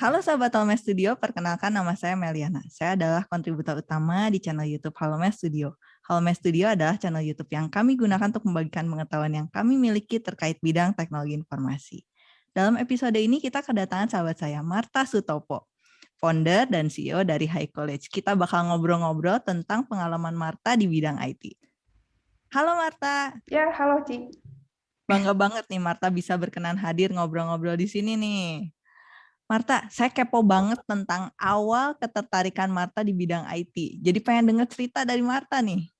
Halo sahabat Halome Studio, perkenalkan nama saya Meliana. Saya adalah kontributor utama di channel YouTube Halome Studio. Halome Studio adalah channel YouTube yang kami gunakan untuk membagikan pengetahuan yang kami miliki terkait bidang teknologi informasi. Dalam episode ini kita kedatangan sahabat saya, Marta Sutopo, founder dan CEO dari High College. Kita bakal ngobrol-ngobrol tentang pengalaman Marta di bidang IT. Halo Marta. Ya, halo Ci. Bangga banget nih Marta bisa berkenan hadir ngobrol-ngobrol di sini nih. Marta, saya kepo banget tentang awal ketertarikan Marta di bidang IT. Jadi pengen dengar cerita dari Marta nih.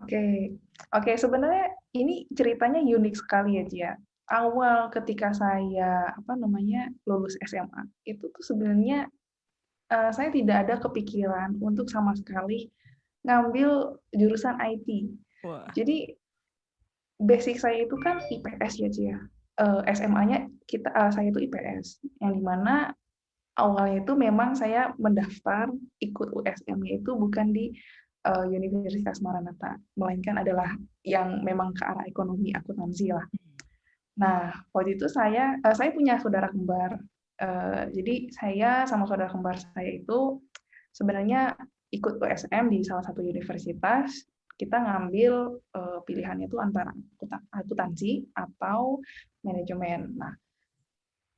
Oke, oke sebenarnya ini ceritanya unik sekali ya Cia. Awal ketika saya apa namanya lulus SMA itu tuh sebenarnya uh, saya tidak ada kepikiran untuk sama sekali ngambil jurusan IT. Wah. Jadi basic saya itu kan IPS ya Cia uh, SMA-nya kita uh, saya itu IPS yang di mana awalnya itu memang saya mendaftar ikut USM-nya itu bukan di uh, Universitas Maranatha melainkan adalah yang memang ke arah ekonomi akuntansi lah. Nah waktu itu saya uh, saya punya saudara kembar uh, jadi saya sama saudara kembar saya itu sebenarnya ikut USM di salah satu universitas kita ngambil uh, pilihannya itu antara akuntansi atau manajemen. Nah,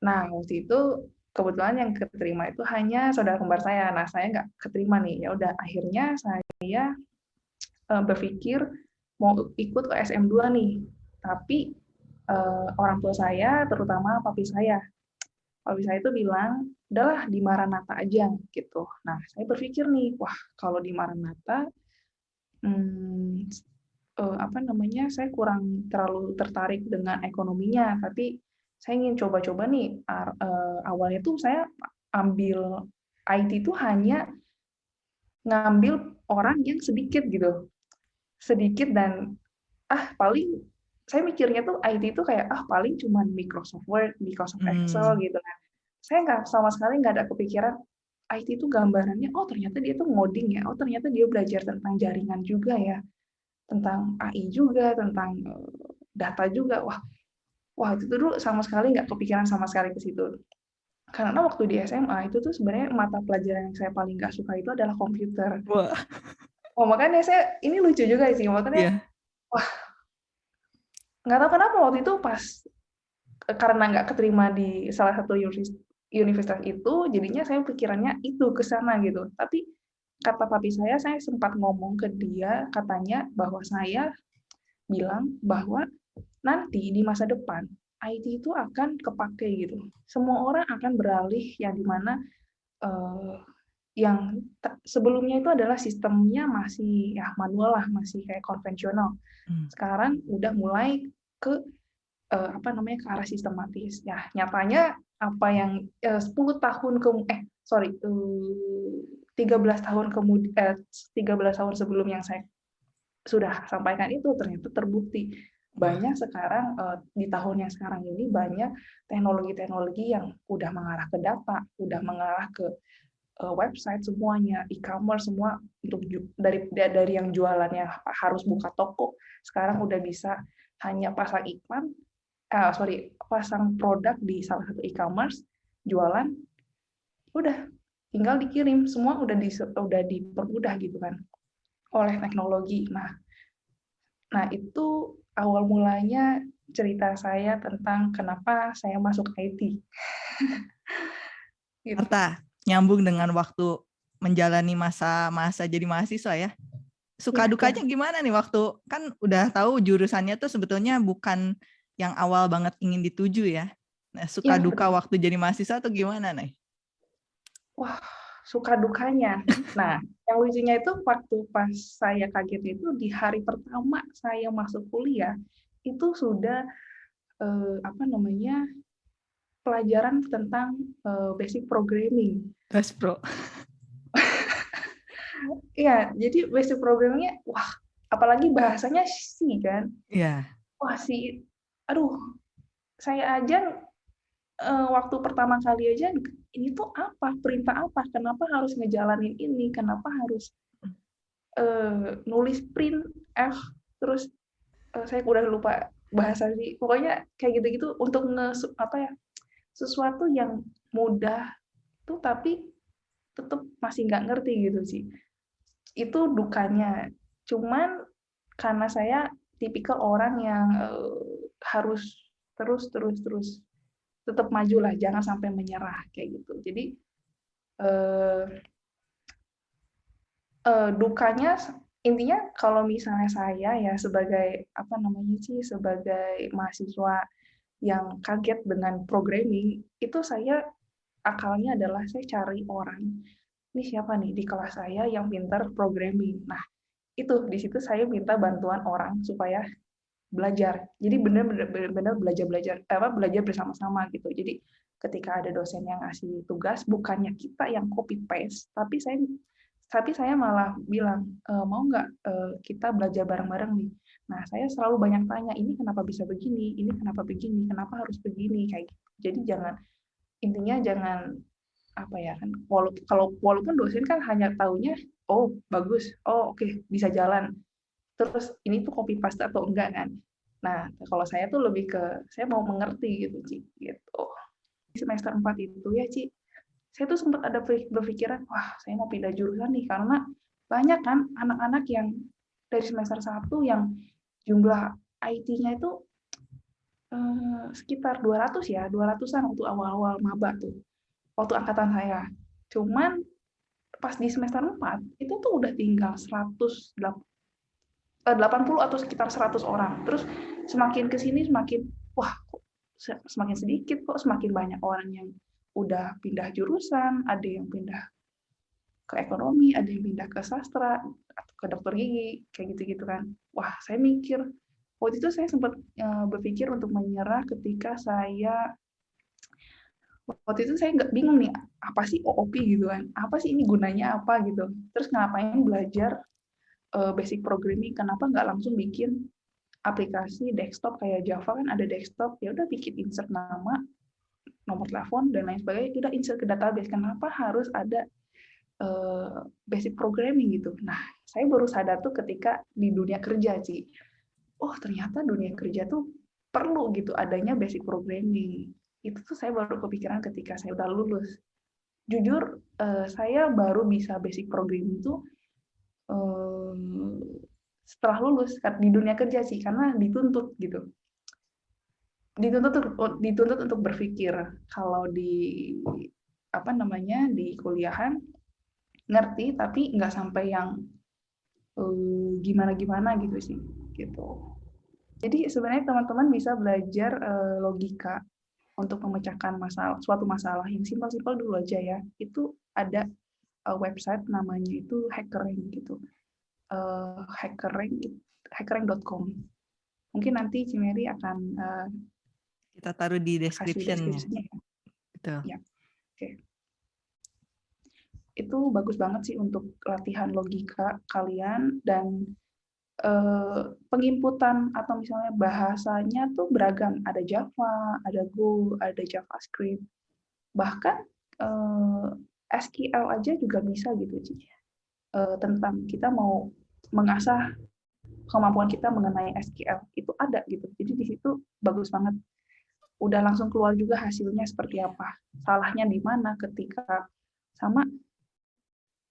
nah waktu itu kebetulan yang keterima itu hanya saudara kembar saya. Nah, saya nggak keterima nih. Ya udah, akhirnya saya uh, berpikir mau ikut ke SM2 nih. Tapi uh, orang tua saya, terutama papi saya, papi saya itu bilang, udahlah di Maranatha aja gitu. Nah, saya berpikir nih, wah kalau di Maranatha hmm, uh, apa namanya, saya kurang terlalu tertarik dengan ekonominya, tapi saya ingin coba-coba nih, uh, awalnya tuh saya ambil IT itu hanya ngambil orang yang sedikit gitu. Sedikit dan, ah paling saya mikirnya tuh IT itu kayak, ah paling cuma Microsoft Word, Microsoft Excel hmm. gitu kan. Saya nggak sama sekali nggak ada kepikiran IT itu gambarannya, oh ternyata dia tuh ngoding ya, oh ternyata dia belajar tentang jaringan juga ya, tentang AI juga, tentang eh, data juga. Wah, wah itu tuh dulu sama sekali nggak kepikiran sama sekali ke situ. Karena waktu di SMA itu tuh sebenarnya mata pelajaran yang saya paling nggak suka itu adalah komputer. Wah. Oh makanya saya ini lucu juga sih, makanya yeah. wah nggak tahu kenapa waktu itu pas karena nggak keterima di salah satu universitas universitas itu jadinya saya pikirannya itu ke sana gitu. Tapi kata papi saya, saya sempat ngomong ke dia katanya bahwa saya bilang bahwa nanti di masa depan IT itu akan kepake gitu. Semua orang akan beralih yang di mana uh, yang sebelumnya itu adalah sistemnya masih ya manual lah, masih kayak konvensional. Hmm. Sekarang udah mulai ke uh, apa namanya ke arah sistematis. Ya nyatanya apa yang eh, 10 tahun ke eh sorry uh, 13 tahun kemudian eh, 13 tahun sebelum yang saya sudah sampaikan itu ternyata terbukti. Banyak sekarang uh, di tahun yang sekarang ini banyak teknologi-teknologi yang udah mengarah ke data, udah mengarah ke uh, website semuanya, e-commerce semua untuk dari dari yang jualannya harus buka toko, sekarang udah bisa hanya pasang iklan uh, sorry pasang produk di salah satu e-commerce jualan udah tinggal dikirim semua udah di udah dipermudah gitu kan oleh teknologi nah nah itu awal mulanya cerita saya tentang kenapa saya masuk IT gitu. Nyambung dengan waktu menjalani masa-masa jadi mahasiswa ya suka ya, dukanya ya. gimana nih waktu kan udah tahu jurusannya tuh sebetulnya bukan yang awal banget ingin dituju ya. Nah, suka ya, duka betul. waktu jadi mahasiswa atau gimana, nih? Wah, suka dukanya. Nah, yang lucunya itu waktu pas saya kaget itu di hari pertama saya masuk kuliah itu sudah eh, apa namanya pelajaran tentang eh, basic programming. Tes pro. Iya, jadi basic programmingnya, wah, apalagi bahasanya sih kan. Iya. Wah, si aduh saya aja uh, waktu pertama kali aja ini tuh apa? Perintah apa? Kenapa harus ngejalanin ini? Kenapa harus uh, nulis print? F terus uh, saya udah lupa bahasa sih. Pokoknya kayak gitu-gitu untuk nge apa ya sesuatu yang mudah tuh tapi tetap masih nggak ngerti gitu sih. Itu dukanya. Cuman karena saya tipikal orang yang uh, harus terus terus terus tetap maju lah, jangan sampai menyerah kayak gitu. Jadi uh, uh, dukanya intinya kalau misalnya saya ya sebagai apa namanya sih sebagai mahasiswa yang kaget dengan programming itu saya akalnya adalah saya cari orang ini siapa nih di kelas saya yang pintar programming nah itu di situ saya minta bantuan orang supaya belajar. Jadi benar-benar belajar belajar apa belajar bersama-sama gitu. Jadi ketika ada dosen yang ngasih tugas bukannya kita yang copy paste tapi saya tapi saya malah bilang e, mau nggak e, kita belajar bareng-bareng nih? Nah saya selalu banyak tanya ini kenapa bisa begini? Ini kenapa begini? Kenapa harus begini? Kayak gitu. Jadi jangan intinya jangan apa ya kan walaupun kalau walaupun dosen kan hanya taunya oh bagus. Oh oke okay, bisa jalan terus ini tuh copy paste atau enggak kan nah kalau saya tuh lebih ke saya mau mengerti gitu Ci gitu di semester 4 itu ya Ci saya tuh sempat ada berpikiran, wah saya mau pindah jurusan nih, karena banyak kan anak-anak yang dari semester 1 yang jumlah IT-nya itu eh, sekitar 200 ya, 200-an waktu awal-awal maba tuh, waktu angkatan saya. Cuman pas di semester 4, itu tuh udah tinggal 100, 80 eh, atau sekitar 100 orang. Terus semakin ke sini semakin, wah semakin sedikit kok, semakin banyak orang yang udah pindah jurusan, ada yang pindah ke ekonomi, ada yang pindah ke sastra, atau ke dokter gigi, kayak gitu-gitu kan. Wah, saya mikir, waktu itu saya sempat eh, berpikir untuk menyerah ketika saya waktu itu saya nggak bingung nih apa sih OOP gitu kan apa sih ini gunanya apa gitu terus ngapain belajar basic programming kenapa nggak langsung bikin aplikasi desktop kayak Java? Kan ada desktop ya udah bikin insert nama nomor telepon dan lain sebagainya. Udah insert ke database. Kenapa harus ada uh, basic programming gitu? Nah saya baru sadar tuh ketika di dunia kerja sih oh ternyata dunia kerja tuh perlu gitu adanya basic programming. Itu tuh saya baru kepikiran ketika saya udah lulus. Jujur uh, saya baru bisa basic programming itu um, setelah lulus di dunia kerja sih karena dituntut gitu. Dituntut dituntut untuk berpikir. Kalau di apa namanya di kuliahan ngerti tapi nggak sampai yang uh, gimana gimana gitu sih gitu. Jadi sebenarnya teman-teman bisa belajar uh, logika untuk memecahkan masalah suatu masalah yang simpel-simpel dulu aja ya. Itu ada uh, website namanya itu hackering gitu uh, hackering hackering.com mungkin nanti Cimeri akan uh, kita taruh di description-nya. Betul. Ya. Oke. Itu bagus banget sih untuk latihan logika kalian dan eh, penginputan atau misalnya bahasanya tuh beragam. Ada Java, ada Go, ada JavaScript. Bahkan eh, SQL aja juga bisa gitu sih. Eh, tentang kita mau mengasah kemampuan kita mengenai SQL itu ada gitu. Jadi di situ bagus banget udah langsung keluar juga hasilnya seperti apa. Salahnya di mana ketika sama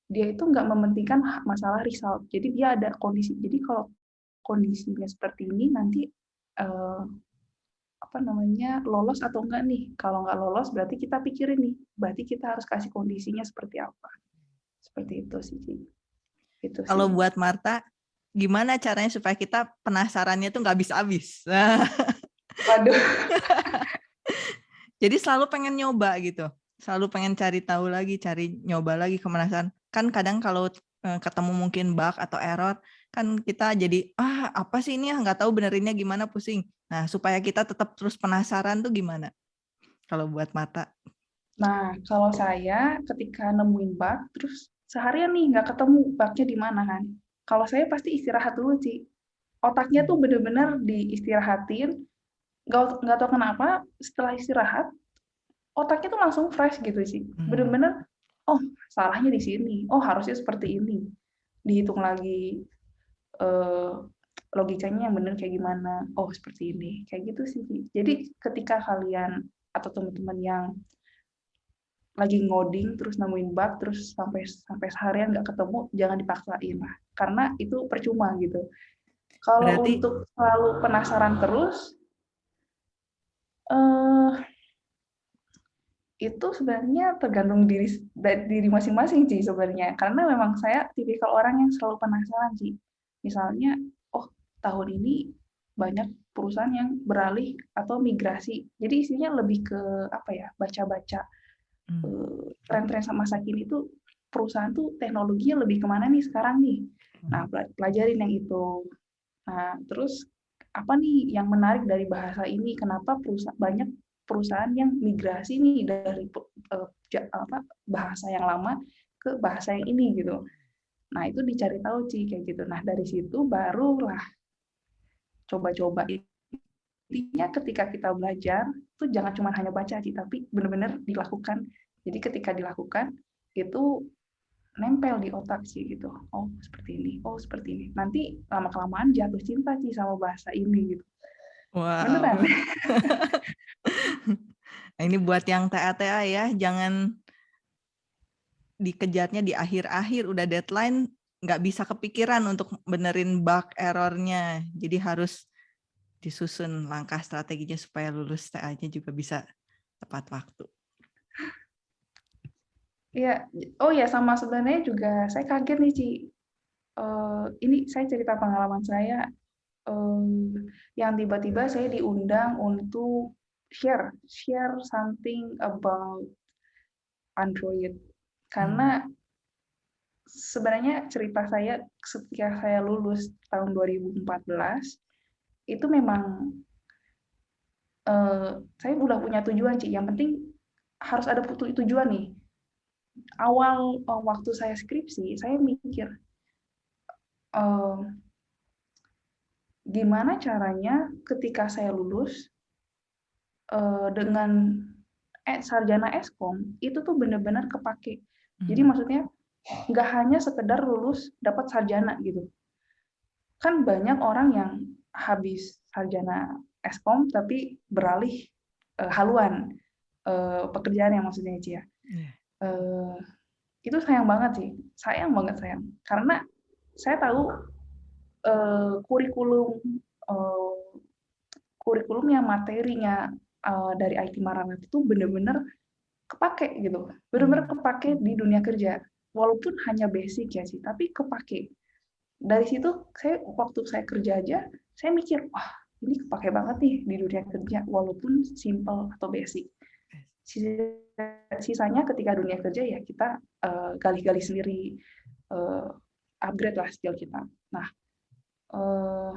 dia itu nggak mementingkan masalah result. Jadi dia ada kondisi. Jadi kalau kondisinya seperti ini nanti eh, apa namanya lolos atau enggak nih? Kalau nggak lolos berarti kita pikirin nih. Berarti kita harus kasih kondisinya seperti apa. Seperti itu sih. Itu sih. Kalau buat Marta, gimana caranya supaya kita penasarannya tuh nggak habis-habis? Waduh. Jadi selalu pengen nyoba gitu. Selalu pengen cari tahu lagi, cari nyoba lagi kemanasan. Kan kadang kalau eh, ketemu mungkin bug atau error, kan kita jadi, ah apa sih ini ya, nggak tahu benerinnya gimana, pusing. Nah, supaya kita tetap terus penasaran tuh gimana? Kalau buat mata. Nah, kalau saya ketika nemuin bug, terus seharian nih nggak ketemu bugnya di mana kan. Kalau saya pasti istirahat dulu sih. Otaknya tuh bener-bener diistirahatin, nggak nggak tahu kenapa setelah istirahat otaknya tuh langsung fresh gitu sih hmm. bener-bener oh salahnya di sini oh harusnya seperti ini dihitung lagi uh, logikanya yang bener kayak gimana? Oh seperti ini. Kayak gitu sih. Jadi ketika kalian atau teman-teman yang lagi ngoding terus nemuin bug terus sampai sampai seharian nggak ketemu jangan dipaksain lah. Karena itu percuma gitu. Kalau Berarti... untuk selalu penasaran terus uh, itu sebenarnya tergantung diri diri masing-masing sih sebenarnya. Karena memang saya tipikal orang yang selalu penasaran sih. Misalnya tahun ini banyak perusahaan yang beralih atau migrasi jadi isinya lebih ke apa ya baca-baca Hmm. Eh, tren-tren masa kini itu perusahaan tuh teknologinya lebih ke mana nih sekarang nih. Hmm. Nah, pelajarin yang itu. Nah, terus apa nih yang menarik dari bahasa ini? Kenapa perusahaan banyak perusahaan yang migrasi nih dari uh, apa bahasa yang lama ke bahasa yang ini gitu. Nah, itu dicari tahu sih kayak gitu. Nah, dari situ barulah coba-coba. Intinya ketika kita belajar itu jangan cuma hanya baca sih tapi benar-benar dilakukan. Jadi ketika dilakukan itu nempel di otak sih gitu. Oh seperti ini oh seperti ini. Nanti lama kelamaan jatuh cinta sih sama bahasa ini gitu. Wow. beneran. Ini buat yang TA-TA ya jangan dikejarnya di akhir-akhir. Udah deadline nggak bisa kepikiran untuk benerin bug errornya jadi harus disusun langkah strateginya supaya lulus TA-nya juga bisa tepat waktu. Iya, oh ya sama sebenarnya juga saya kaget nih Ci. Uh, ini saya cerita pengalaman saya um, yang tiba-tiba saya diundang untuk share share something about Android karena hmm. Sebenarnya cerita saya ketika saya lulus tahun 2014 itu memang uh, saya udah punya tujuan sih. Yang penting harus ada tujuan nih. Awal uh, waktu saya skripsi, saya mikir uh, gimana caranya ketika saya lulus uh, dengan eh, sarjana eskom itu tuh benar-benar kepake. Hmm. Jadi maksudnya nggak hanya sekedar lulus dapat sarjana gitu. Kan banyak orang yang habis sarjana eskom tapi beralih uh, haluan uh, pekerjaan yang maksudnya Cia. Yeah. Uh, itu sayang banget sih, sayang banget sayang. Karena saya tahu uh, kurikulum uh, kurikulumnya materinya uh, dari IT Maranat itu benar-benar kepake gitu, benar-benar hmm. kepake di dunia kerja. Walaupun hanya basic ya sih, tapi kepake. Dari situ saya waktu saya kerja aja saya mikir wah ini kepake banget nih di dunia kerja walaupun simple atau basic sisanya ketika dunia kerja ya kita eh, gali-gali uh, sendiri uh, upgrade lah skill kita nah uh,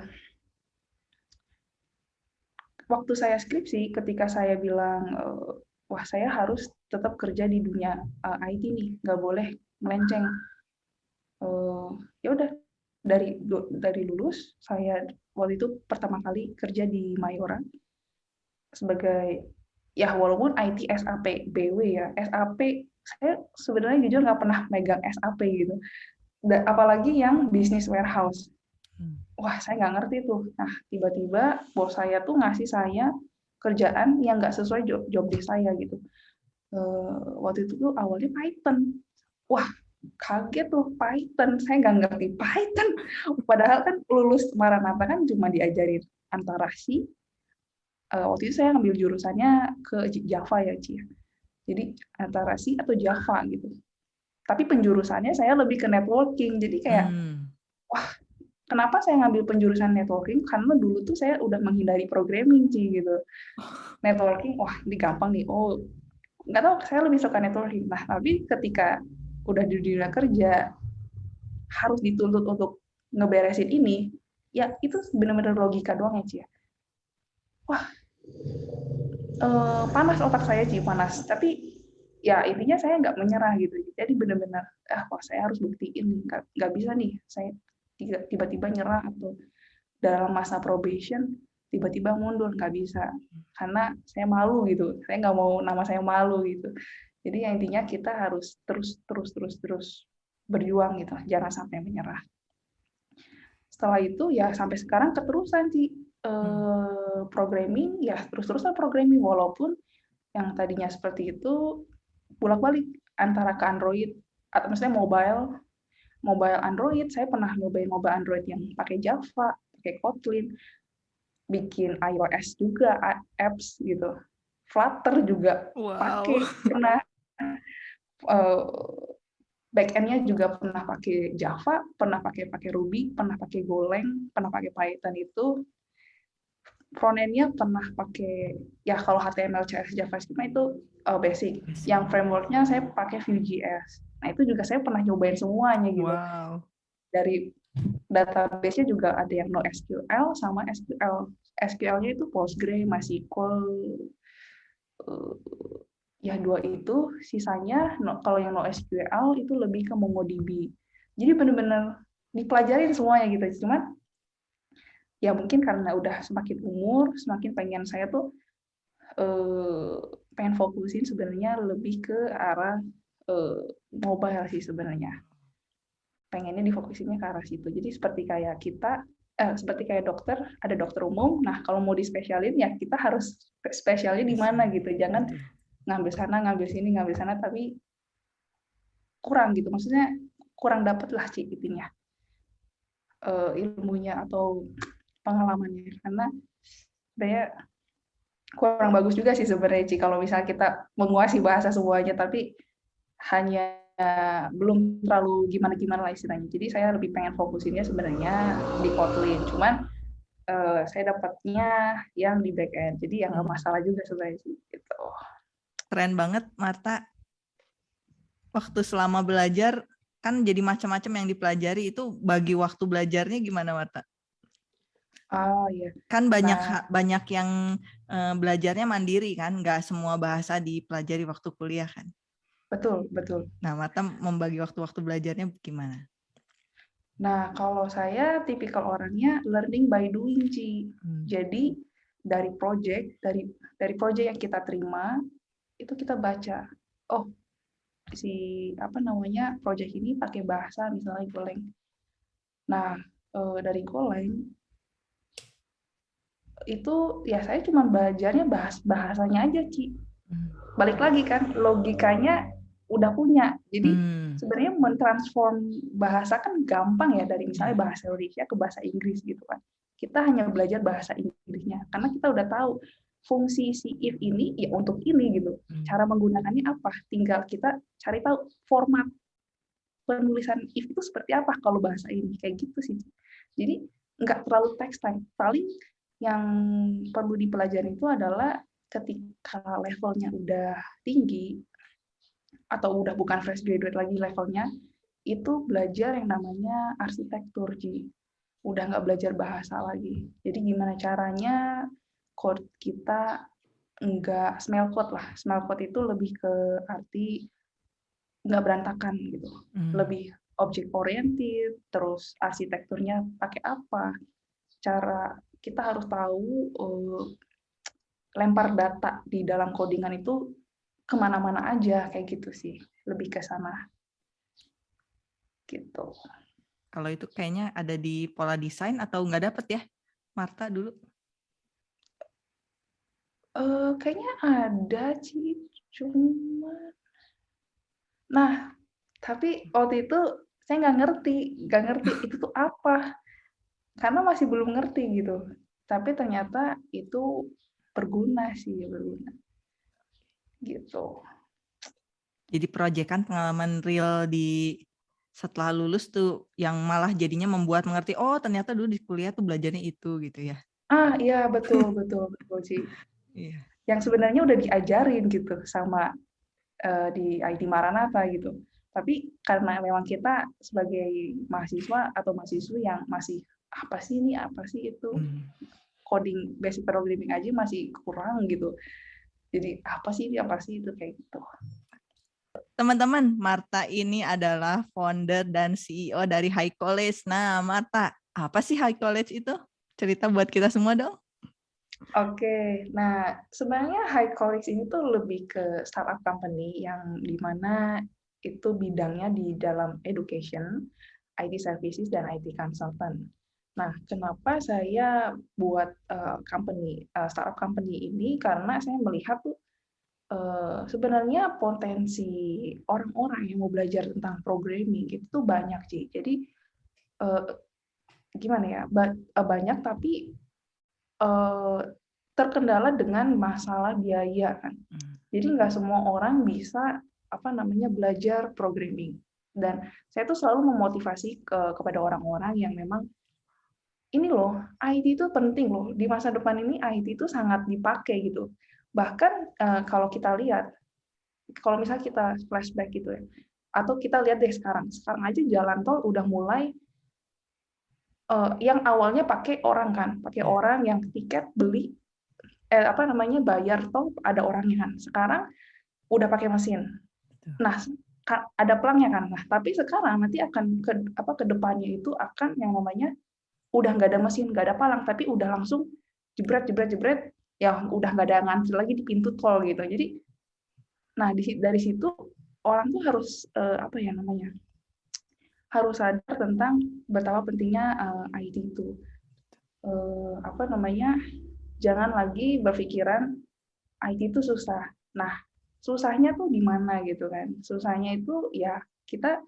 waktu saya skripsi ketika saya bilang uh, wah saya harus tetap kerja di dunia uh, IT nih nggak boleh melenceng. Uh, ya udah dari dari lulus saya waktu itu pertama kali kerja di Mayora sebagai ya walaupun IT SAP BW ya SAP saya sebenarnya jujur nggak pernah megang SAP gitu. Da, apalagi yang bisnis warehouse. Hmm. wah saya nggak ngerti tuh. Nah tiba-tiba bos saya tuh ngasih saya kerjaan yang nggak sesuai job, job desk saya gitu. Uh, waktu itu tuh awalnya Python wah kaget tuh Python. Saya nggak ngerti Python. Padahal kan lulus Maranatha kan cuma diajarin antara si uh, waktu itu saya ngambil jurusannya ke Java ya Ci. Jadi antara si atau Java gitu. Tapi penjurusannya saya lebih ke networking. Jadi kayak hmm. wah kenapa saya ngambil penjurusan networking? Karena dulu tuh saya udah menghindari programming sih gitu. Networking wah ini gampang nih. Oh nggak tahu saya lebih suka networking. Nah tapi ketika udah di dunia kerja harus dituntut untuk ngeberesin ini, ya itu benar-benar logika doang ya Cia. Wah, eh, panas otak saya sih panas. Tapi ya intinya saya nggak menyerah gitu. Jadi benar-benar, ah wah saya harus buktiin nggak, nggak bisa nih saya tiba-tiba nyerah atau dalam masa probation tiba-tiba mundur nggak bisa karena saya malu gitu saya nggak mau nama saya malu gitu jadi yang intinya kita harus terus terus terus terus berjuang gitu, jangan sampai menyerah. Setelah itu ya sampai sekarang keterusan sih eh, programming ya terus-terusan programming walaupun yang tadinya seperti itu bolak-balik antara ke Android atau misalnya mobile, mobile Android, saya pernah nyobain mobile Android yang pakai Java, pakai Kotlin, bikin iOS juga apps gitu. Flutter juga wow. pakai pernah backendnya juga pernah pakai Java, pernah pakai pakai Ruby, pernah pakai Golang, pernah pakai Python itu. Frontendnya pernah pakai ya kalau HTML, CSS, JavaScript itu uh, basic. Yang frameworknya saya pakai Vue.js. Nah itu juga saya pernah nyobain semuanya gitu. Wow. Dari database-nya juga ada yang NoSQL sama SQL. SQL-nya itu Postgre, MySQL, uh, ya dua itu sisanya no, kalau yang NoSQL itu lebih ke MongoDB. Jadi benar-benar dipelajarin semuanya gitu. Cuman ya mungkin karena udah semakin umur semakin pengen saya tuh eh, pengen fokusin sebenarnya lebih ke arah eh, mobile sih sebenarnya. Pengennya difokusinnya ke arah situ. Jadi seperti kayak kita eh, seperti kayak dokter ada dokter umum. Nah kalau mau dispesialin ya kita harus spesialnya di mana gitu. Jangan ngambil sana ngambil sini ngambil sana tapi kurang gitu maksudnya kurang dapat lah sih intinya uh, ilmunya atau pengalamannya karena saya kurang bagus juga sih sebenarnya sih kalau misalnya kita menguasai bahasa semuanya tapi hanya belum terlalu gimana-gimana lah istilahnya. Jadi saya lebih pengen fokusinnya sebenarnya di Kotlin. Cuman uh, saya dapatnya yang di backend. Jadi yang nggak hmm. masalah juga sebenarnya sih. Gitu keren banget Marta. Waktu selama belajar kan jadi macam-macam yang dipelajari itu bagi waktu belajarnya gimana Marta? Oh iya. Kan banyak nah, banyak yang uh, belajarnya mandiri kan, nggak semua bahasa dipelajari waktu kuliah kan. Betul, betul. Nah, Marta membagi waktu-waktu belajarnya gimana? Nah, kalau saya tipikal orangnya learning by doing, Ci. Hmm. Jadi dari project, dari dari project yang kita terima, itu kita baca oh si apa namanya project ini pakai bahasa misalnya Golang nah e, dari Golang itu ya saya cuma belajarnya bahas bahasanya aja Ci hmm. balik lagi kan logikanya udah punya jadi hmm. sebenarnya mentransform bahasa kan gampang ya dari misalnya hmm. bahasa Indonesia ke bahasa Inggris gitu kan kita hanya belajar bahasa Inggrisnya karena kita udah tahu fungsi si if ini ya untuk ini gitu. Hmm. Cara menggunakannya apa? Tinggal kita cari tahu format penulisan if itu seperti apa kalau bahasa ini kayak gitu sih. Jadi nggak terlalu text time. Paling yang perlu dipelajari itu adalah ketika levelnya udah tinggi atau udah bukan fresh graduate lagi levelnya, itu belajar yang namanya arsitektur, Ji. Udah nggak belajar bahasa lagi. Jadi gimana caranya code kita enggak smell code lah. Smell code itu lebih ke arti nggak berantakan gitu. Hmm. Lebih object oriented, terus arsitekturnya pakai apa. Cara kita harus tahu uh, lempar data di dalam codingan itu ke mana-mana aja kayak gitu sih. Lebih ke sana. Gitu. Kalau itu kayaknya ada di pola desain atau nggak dapet ya? Marta dulu. Uh, kayaknya ada sih, cuma nah, tapi waktu itu saya nggak ngerti nggak ngerti itu tuh apa. Karena masih belum ngerti gitu. Tapi ternyata itu berguna sih, berguna. Gitu. Jadi proyekan pengalaman real di setelah lulus tuh yang malah jadinya membuat mengerti, oh ternyata dulu di kuliah tuh belajarnya itu gitu ya? Ah, iya betul betul betul sih. Iya. Yang sebenarnya udah diajarin gitu sama uh, di IT Maranatha gitu. Tapi karena memang kita sebagai mahasiswa atau mahasiswa yang masih apa sih ini apa sih itu hmm. coding basic programming aja masih kurang gitu. Jadi apa sih ini apa sih itu kayak gitu. Teman-teman, Marta ini adalah founder dan CEO dari High College. Nah, Marta, apa sih High College itu? Cerita buat kita semua dong. Oke, nah sebenarnya High College ini tuh lebih ke startup company yang di mana itu bidangnya di dalam education, IT services, dan IT consultant. Nah, kenapa saya buat uh, company uh, startup company ini? Karena saya melihat tuh uh, sebenarnya potensi orang-orang yang mau belajar tentang programming itu banyak sih. Jadi uh, gimana ya ba banyak tapi uh, terkendala dengan masalah biaya kan. Hmm. Jadi nggak semua orang bisa apa namanya belajar programming. Dan saya tuh selalu memotivasi ke, kepada orang-orang yang memang ini loh, IT itu penting loh. Di masa depan ini IT itu sangat dipakai gitu. Bahkan uh, kalau kita lihat, kalau misalnya kita flashback gitu ya, atau kita lihat deh sekarang, sekarang aja jalan tol udah mulai uh, yang awalnya pakai orang kan, pakai iya. orang yang tiket beli, eh, apa namanya bayar tol ada orangnya kan. Sekarang udah pakai mesin. Nah, ada pelangnya kan. Nah, tapi sekarang nanti akan ke apa ke depannya itu akan yang namanya udah nggak ada mesin, nggak ada palang, tapi udah langsung jebret jebret jebret, ya udah nggak ada ngantri lagi di pintu tol gitu. Jadi, nah di, dari situ orang tuh harus uh, apa ya namanya harus sadar tentang betapa pentingnya uh, eh, IT itu. Uh, apa namanya jangan lagi berpikiran IT itu susah. Nah, susahnya tuh di mana gitu kan? Susahnya itu ya kita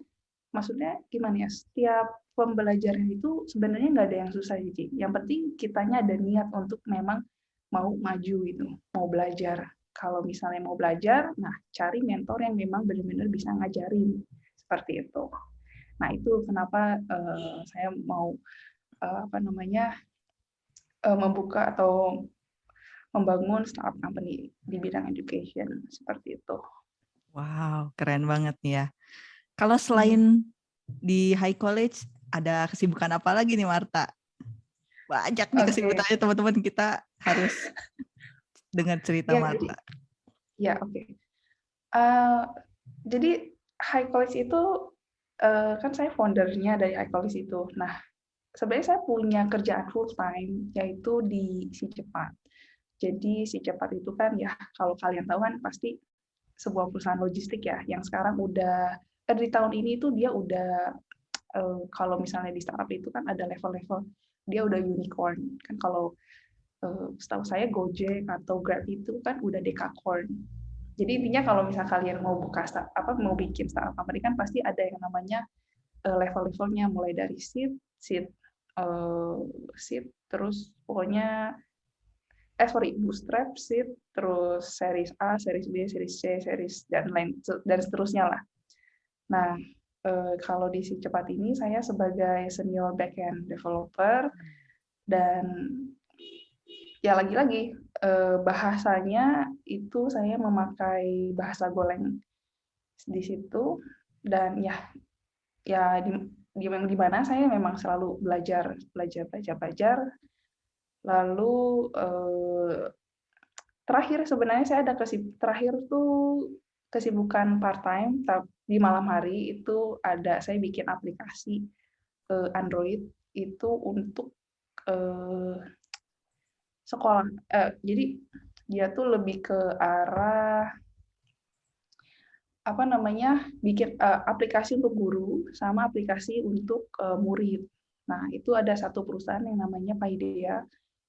maksudnya gimana ya? Setiap pembelajaran itu sebenarnya nggak ada yang susah sih. Yang penting kitanya ada niat untuk memang mau maju gitu, mau belajar. Kalau misalnya mau belajar, nah cari mentor yang memang benar-benar bisa ngajarin seperti itu. Nah itu kenapa uh, saya mau uh, apa namanya uh, membuka atau membangun startup company di bidang education seperti itu. Wow, keren banget nih ya. Kalau selain di high college ada kesibukan apa lagi nih Marta? Banyak nih okay. kesibukannya teman-teman kita harus dengar cerita ya, Marta. Jadi, ya oke. Okay. Uh, jadi high college itu uh, kan saya foundernya dari high college itu. Nah sebenarnya saya punya kerjaan full time yaitu di si cepat. Jadi si cepat itu kan ya kalau kalian tahu kan pasti sebuah perusahaan logistik ya yang sekarang udah eh, di tahun ini itu dia udah uh, kalau misalnya di startup itu kan ada level-level dia udah unicorn. Kan kalau uh, setahu saya Gojek atau Grab itu kan udah decacorn jadi intinya kalau misal kalian mau buka start, apa mau bikin startup company kan pasti ada yang namanya uh, level-levelnya. Mulai dari seed seed uh, seed terus pokoknya eh sorry bootstrap seed terus series A series B series C series dan lain dan seterusnya lah. Nah eh, kalau di si cepat ini saya sebagai senior backend developer dan ya lagi-lagi eh, bahasanya itu saya memakai bahasa Golang di situ dan ya ya di di, di mana saya memang selalu belajar belajar belajar belajar lalu eh, terakhir sebenarnya saya ada kesib terakhir tuh kesibukan part time di malam hari itu ada saya bikin aplikasi uh, Android itu untuk uh, sekolah. Uh, jadi dia tuh lebih ke arah apa namanya bikin uh, aplikasi untuk guru sama aplikasi untuk uh, murid. Nah itu ada satu perusahaan yang namanya Paideia.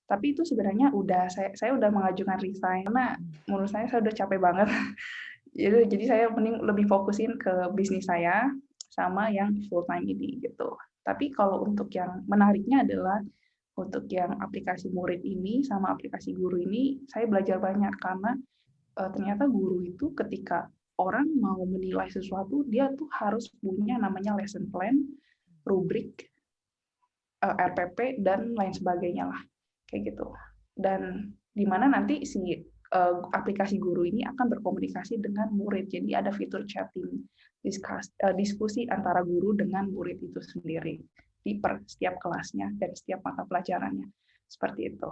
Tapi itu sebenarnya udah saya saya udah mengajukan resign karena menurut saya saya udah capek banget jadi jadi saya mending lebih fokusin ke bisnis saya sama yang full time ini gitu tapi kalau untuk yang menariknya adalah untuk yang aplikasi murid ini sama aplikasi guru ini saya belajar banyak karena uh, ternyata guru itu ketika orang mau menilai sesuatu dia tuh harus punya namanya lesson plan rubrik eh, RPP dan lain sebagainya lah kayak gitu dan di mana nanti si uh, aplikasi guru ini akan berkomunikasi dengan murid. Jadi ada fitur chatting, diskus, uh, diskusi antara guru dengan murid itu sendiri di per setiap kelasnya dan setiap mata pelajarannya. Seperti itu.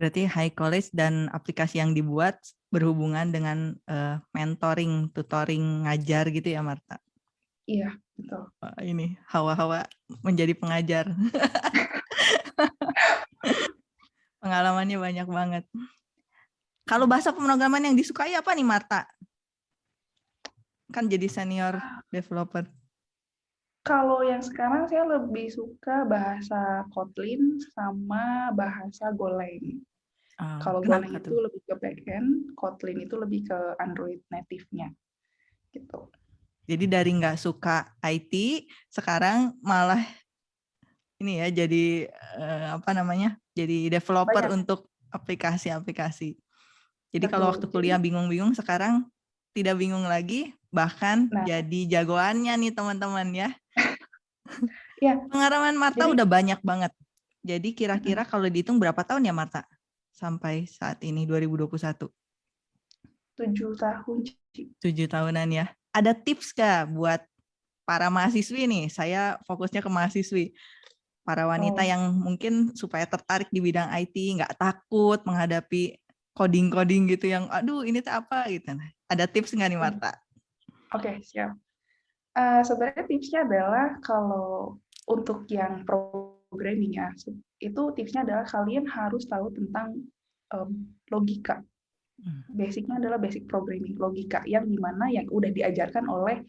Berarti high college dan aplikasi yang dibuat berhubungan dengan uh, mentoring, tutoring, ngajar gitu ya Marta? Iya, betul. Wah, ini hawa-hawa menjadi pengajar. Pengalamannya banyak banget. Kalau bahasa pemrograman yang disukai apa nih Marta? Kan jadi senior developer. Kalau yang sekarang saya lebih suka bahasa Kotlin sama bahasa Golang. Oh, Kalau Golang itu lebih ke backend, Kotlin itu lebih ke Android native-nya. Gitu. Jadi dari nggak suka IT, sekarang malah ini ya jadi uh, apa namanya? Jadi developer Banyak. untuk aplikasi-aplikasi. Jadi Betul. kalau waktu kuliah bingung-bingung, sekarang tidak bingung lagi, bahkan nah. jadi jagoannya nih teman-teman ya. ya. Pengalaman Marta jadi, udah banyak banget. Jadi kira-kira kalau dihitung berapa tahun ya Marta? Sampai saat ini 2021? Tujuh tahun. Tujuh tahunan ya. Ada tips kah buat para mahasiswi nih? Saya fokusnya ke mahasiswi. Para wanita oh. yang mungkin supaya tertarik di bidang IT, nggak takut menghadapi coding-coding gitu yang, aduh ini tuh apa gitu. Nah, ada tips nggak nih hmm. Marta? Oke, okay, siap. Uh, sebenarnya tipsnya adalah kalau untuk yang programming ya, itu tipsnya adalah kalian harus tahu tentang um, logika. Hmm. Basicnya adalah basic programming logika yang di mana yang udah diajarkan oleh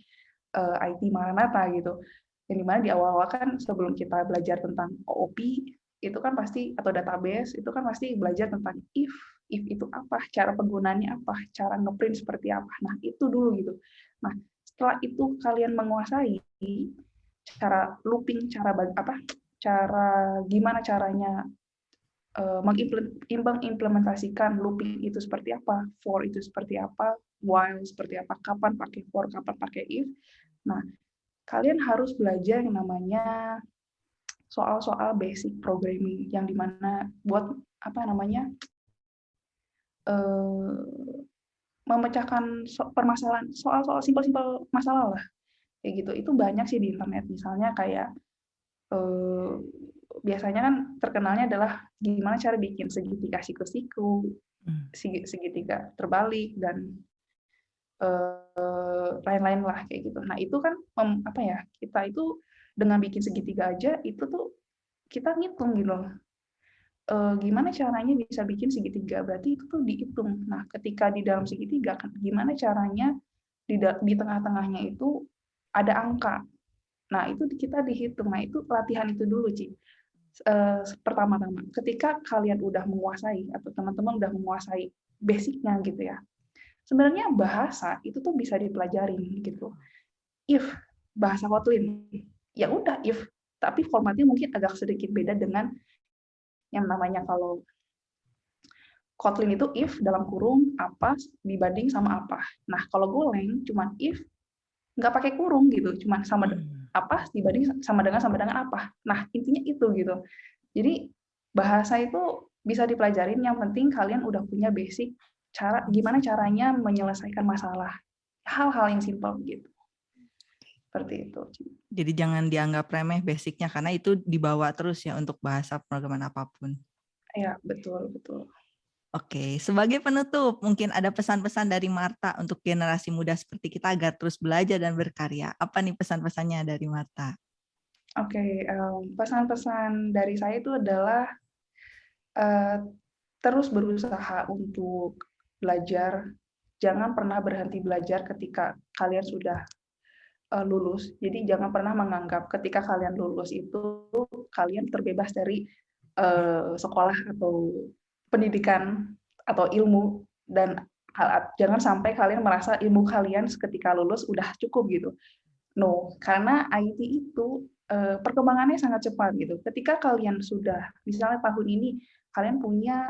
uh, eh, IT Maranatha gitu. Yang di mana di awal-awal kan sebelum kita belajar tentang OOP itu kan pasti atau database itu kan pasti belajar tentang if if itu apa cara penggunaannya apa cara ngeprint seperti apa nah itu dulu gitu nah setelah itu kalian menguasai cara looping cara apa cara gimana caranya uh, mengimplementasikan looping itu seperti apa, for itu seperti apa, while seperti apa, kapan pakai for, kapan pakai if. Nah, kalian harus belajar yang namanya soal-soal basic programming yang di mana buat apa namanya uh, memecahkan permasalahan soal-soal simpel-simpel masalah lah kayak gitu itu banyak sih di internet misalnya kayak eh, biasanya kan terkenalnya adalah gimana cara bikin segitiga siku-siku, hmm. segitiga terbalik dan eh, lain-lain lah kayak gitu. Nah itu kan mem, apa ya kita itu dengan bikin segitiga aja itu tuh kita ngitung gitu loh. E, gimana caranya bisa bikin segitiga berarti itu tuh dihitung. Nah ketika di dalam segitiga gimana caranya di, di tengah-tengahnya itu ada angka Nah, itu kita dihitung. Nah, itu latihan itu dulu, Ci. Uh, pertama-tama, ketika kalian udah menguasai atau teman-teman udah menguasai basicnya gitu ya, sebenarnya bahasa itu tuh bisa dipelajarin gitu. If bahasa Kotlin, ya udah if, tapi formatnya mungkin agak sedikit beda dengan yang namanya kalau Kotlin itu if dalam kurung apa dibanding sama apa. Nah kalau Golang cuma if nggak pakai kurung gitu, cuma sama hmm apa dibanding sama dengan sama dengan apa. Nah, intinya itu gitu. Jadi bahasa itu bisa dipelajarin yang penting kalian udah punya basic cara gimana caranya menyelesaikan masalah. Hal-hal yang simpel gitu. Seperti itu. Jadi jangan dianggap remeh basicnya karena itu dibawa terus ya untuk bahasa programan apa pun. Ya, betul, betul. Oke, sebagai penutup, mungkin ada pesan-pesan dari Marta untuk generasi muda seperti kita agar terus belajar dan berkarya. Apa nih pesan-pesannya dari Marta? Oke, pesan-pesan dari saya itu adalah uh, terus berusaha untuk belajar. Jangan pernah berhenti belajar ketika kalian sudah uh, lulus. Jadi jangan pernah menganggap ketika kalian lulus itu kalian terbebas dari uh, sekolah atau pendidikan atau ilmu dan jangan sampai kalian merasa ilmu kalian ketika lulus udah cukup gitu. No, karena IT itu eh, perkembangannya sangat cepat gitu. Ketika kalian sudah misalnya tahun ini kalian punya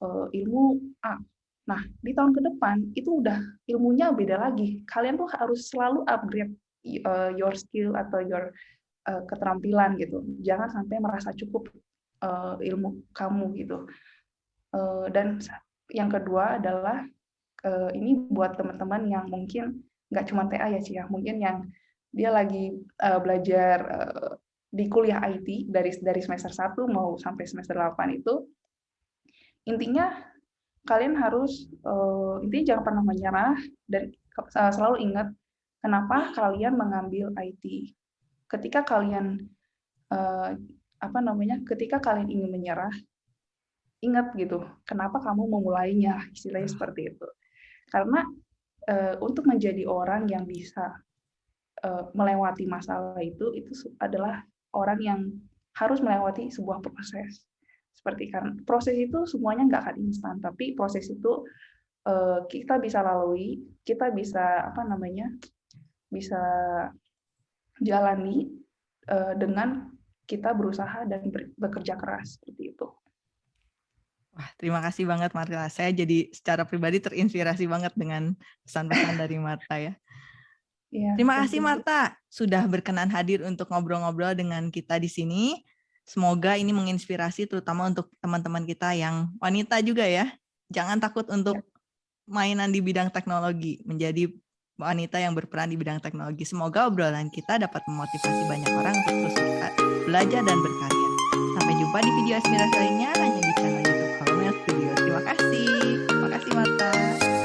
eh, ilmu A. Nah, di tahun ke depan itu udah ilmunya beda lagi. Kalian tuh harus selalu upgrade eh, your skill atau your keterampilan gitu. Jangan sampai merasa cukup ilmu kamu gitu. Eh, dan yang kedua adalah eh, ini buat teman-teman yang mungkin nggak cuma TA ya sih ya, mungkin yang dia lagi eh, belajar di kuliah IT dari dari semester 1 mau sampai semester 8 itu intinya kalian harus intinya jangan pernah menyerah dan selalu ingat kenapa kalian mengambil IT. Ketika kalian apa namanya? Ketika kalian ingin menyerah, ingat gitu, kenapa kamu memulainya, istilahnya hmm. seperti itu. Karena uh, untuk menjadi orang yang bisa uh, melewati masalah itu, itu adalah orang yang harus melewati sebuah proses. seperti kan proses itu semuanya nggak akan instan tapi proses itu uh, kita bisa lalui kita bisa apa namanya bisa jalani uh, dengan kita berusaha dan bekerja keras seperti itu. Wah, terima kasih banget Marta. Saya jadi secara pribadi terinspirasi banget dengan pesan-pesan dari Marta ya. ya terima kasih Marta sudah berkenan hadir untuk ngobrol-ngobrol dengan kita di sini. Semoga ini menginspirasi terutama untuk teman-teman kita yang wanita juga ya. Jangan takut untuk ya. mainan di bidang teknologi, menjadi wanita yang berperan di bidang teknologi. Semoga obrolan kita dapat memotivasi banyak orang untuk terus belajar dan berkarya. Sampai jumpa di video inspirasi lainnya hanya di channel YouTube kalau lihat video. Terima kasih. Terima kasih Mata.